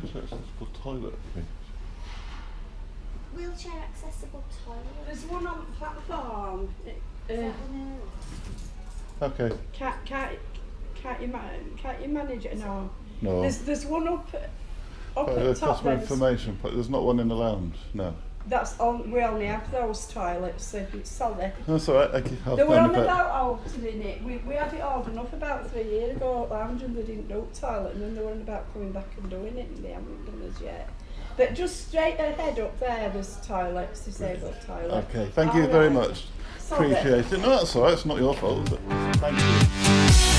Please put the wheelchair accessible toilet, please. Wheelchair accessible toilet. There's one on the platform. Is Uh, Okay, can't, can't, can't, you, ma- can't you manage it? No. no. There's, there's one up, up But at the top customer there. information, but there's not one in the lounge, no. That's on, we only have those toilets, so it's solid. That's alright, I can help They were on about altered in it. We, we had it ordered enough about three years ago at Lounge and they didn't do toilet and then they were on about coming back and doing it and they haven't done as yet. But just straight ahead up there there's toilets, disabled toilet. Okay, thank you very much. Sorry. Appreciate it. No, that's alright, it's not your fault, is it? Thank you.